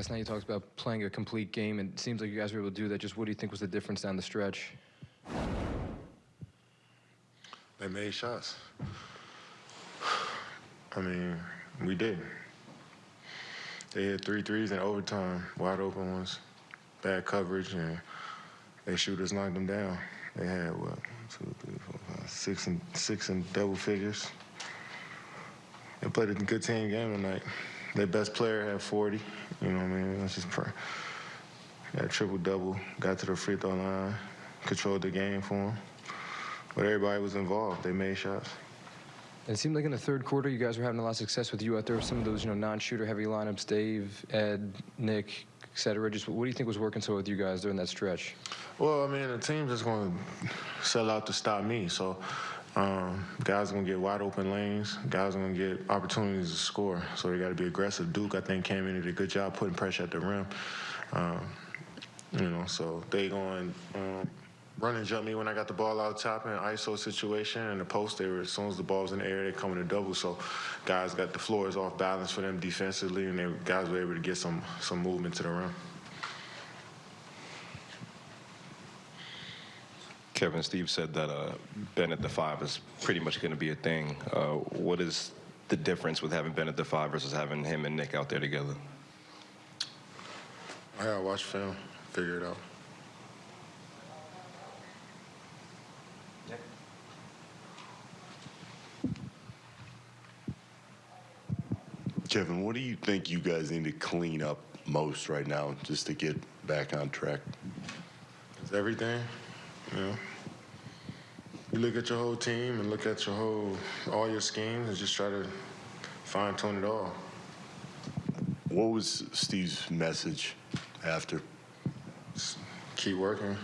last night you talked about playing a complete game, and it seems like you guys were able to do that. Just what do you think was the difference down the stretch? They made shots. I mean, we did. They hit three threes in overtime, wide open ones, bad coverage, and they shooters knocked them down. They had what, two, three, four, five, six and six and double figures. They played a good team game tonight. Their best player had 40. You know what I mean? That's just pr- got a triple double. Got to the free throw line, controlled the game for them. But everybody was involved. They made shots. And it seemed like in the third quarter you guys were having a lot of success with you out there with some of those you know non-shooter heavy lineups, Dave, Ed, Nick, etc. Just what do you think was working so with you guys during that stretch? Well, I mean, the team's just going to sell out to stop me. So um, guys are to get wide open lanes. Guys are to get opportunities to score. So they got to be aggressive. Duke, I think, came in and did a good job putting pressure at the rim. Um, you know, so they going um, run and jump me when I got the ball out top in an ISO situation and the post. They were as soon as the ball was in the air, they come in a double. So guys got the floors off balance for them defensively, and they guys were able to get some some movement to the rim. Kevin, Steve said that uh, Ben at the five is pretty much going to be a thing. Uh, what is the difference with having Ben at the five versus having him and Nick out there together? I gotta watch film, figure it out. Kevin, what do you think you guys need to clean up most right now just to get back on track? It's everything, you know. You look at your whole team and look at your whole, all your schemes and just try to fine tune it all. What was Steve's message after? Just keep working.